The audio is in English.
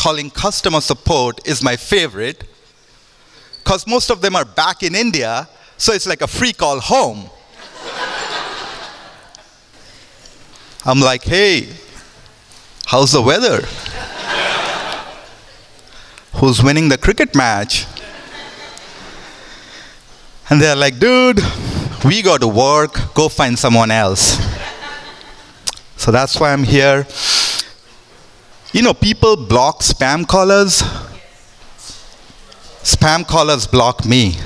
calling customer support is my favorite because most of them are back in India, so it's like a free call home. I'm like, hey, how's the weather? Who's winning the cricket match? And they're like, dude, we got to work, go find someone else. So that's why I'm here. You know, people block spam callers. Spam callers block me.